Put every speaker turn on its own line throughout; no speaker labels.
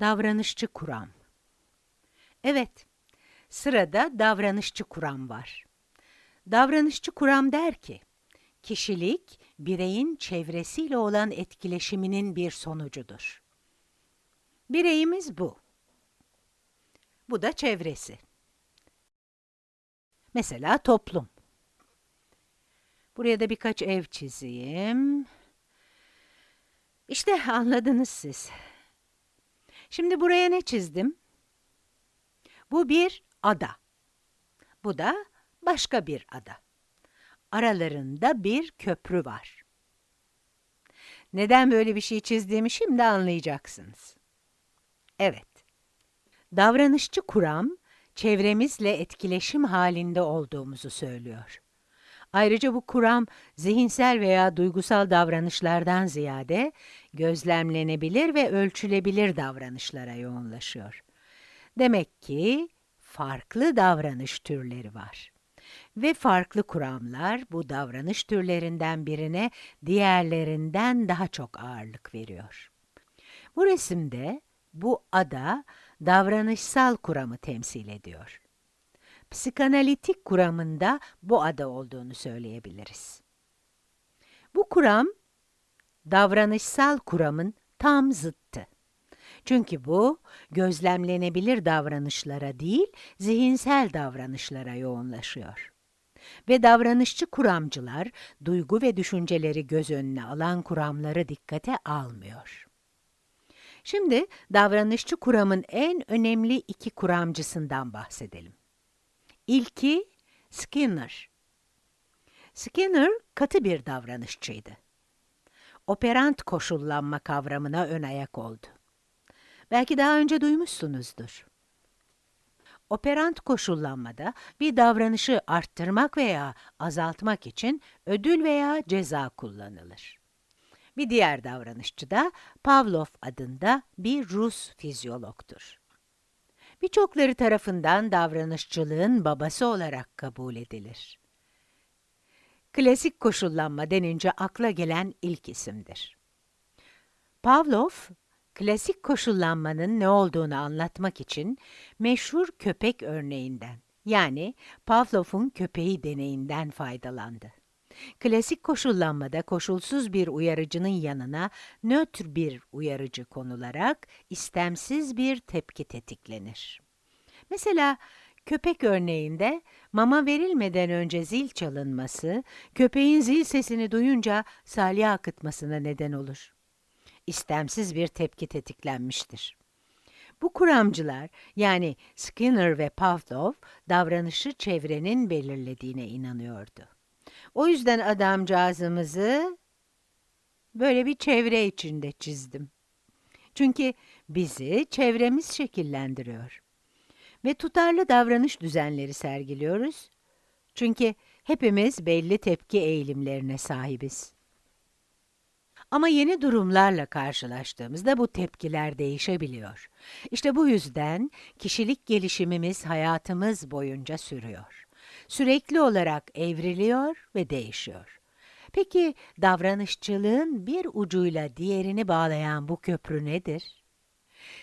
Davranışçı kuram. Evet, sırada davranışçı kuram var. Davranışçı kuram der ki, kişilik, bireyin çevresiyle olan etkileşiminin bir sonucudur. Bireyimiz bu. Bu da çevresi. Mesela toplum. Buraya da birkaç ev çizeyim. İşte anladınız siz. Şimdi buraya ne çizdim? Bu bir ada. Bu da başka bir ada. Aralarında bir köprü var. Neden böyle bir şey çizdiğimi şimdi anlayacaksınız. Evet. Davranışçı kuram, çevremizle etkileşim halinde olduğumuzu söylüyor. Ayrıca bu kuram, zihinsel veya duygusal davranışlardan ziyade, gözlemlenebilir ve ölçülebilir davranışlara yoğunlaşıyor. Demek ki, farklı davranış türleri var. Ve farklı kuramlar bu davranış türlerinden birine diğerlerinden daha çok ağırlık veriyor. Bu resimde bu ada davranışsal kuramı temsil ediyor. Psikanalitik kuramında bu ada olduğunu söyleyebiliriz. Bu kuram, davranışsal kuramın tam zıttı. Çünkü bu, gözlemlenebilir davranışlara değil, zihinsel davranışlara yoğunlaşıyor. Ve davranışçı kuramcılar, duygu ve düşünceleri göz önüne alan kuramları dikkate almıyor. Şimdi davranışçı kuramın en önemli iki kuramcısından bahsedelim. İlki Skinner. Skinner katı bir davranışçıydı. Operant koşullanma kavramına ön ayak oldu. Belki daha önce duymuşsunuzdur. Operant koşullanmada bir davranışı arttırmak veya azaltmak için ödül veya ceza kullanılır. Bir diğer davranışçı da Pavlov adında bir Rus fizyologtur. Birçokları tarafından davranışçılığın babası olarak kabul edilir. Klasik koşullanma denince akla gelen ilk isimdir. Pavlov, klasik koşullanmanın ne olduğunu anlatmak için meşhur köpek örneğinden, yani Pavlov'un köpeği deneyinden faydalandı. Klasik koşullanmada koşulsuz bir uyarıcının yanına nötr bir uyarıcı konularak istemsiz bir tepki tetiklenir. Mesela köpek örneğinde mama verilmeden önce zil çalınması, köpeğin zil sesini duyunca salya akıtmasına neden olur. İstemsiz bir tepki tetiklenmiştir. Bu kuramcılar yani Skinner ve Pavlov davranışı çevrenin belirlediğine inanıyordu. O yüzden adamcağızımızı böyle bir çevre içinde çizdim. Çünkü bizi çevremiz şekillendiriyor. Ve tutarlı davranış düzenleri sergiliyoruz. Çünkü hepimiz belli tepki eğilimlerine sahibiz. Ama yeni durumlarla karşılaştığımızda bu tepkiler değişebiliyor. İşte bu yüzden kişilik gelişimimiz hayatımız boyunca sürüyor sürekli olarak evriliyor ve değişiyor. Peki davranışçılığın bir ucuyla diğerini bağlayan bu köprü nedir?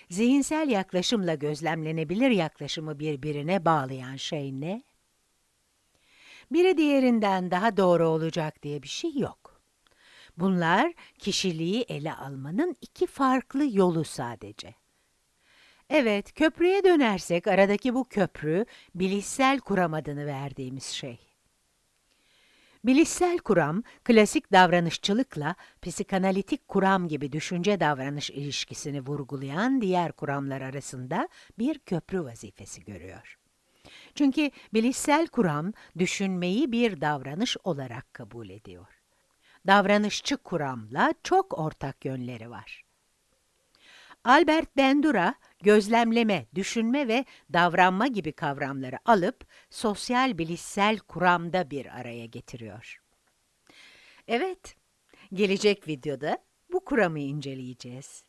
Zihinsel yaklaşımla gözlemlenebilir yaklaşımı birbirine bağlayan şey ne? Biri diğerinden daha doğru olacak diye bir şey yok. Bunlar kişiliği ele almanın iki farklı yolu sadece. Evet, köprüye dönersek aradaki bu köprü, bilişsel kuram adını verdiğimiz şey. Bilişsel kuram, klasik davranışçılıkla psikanalitik kuram gibi düşünce davranış ilişkisini vurgulayan diğer kuramlar arasında bir köprü vazifesi görüyor. Çünkü bilişsel kuram, düşünmeyi bir davranış olarak kabul ediyor. Davranışçı kuramla çok ortak yönleri var. Albert Bandura, gözlemleme, düşünme ve davranma gibi kavramları alıp sosyal bilişsel kuramda bir araya getiriyor. Evet, gelecek videoda bu kuramı inceleyeceğiz.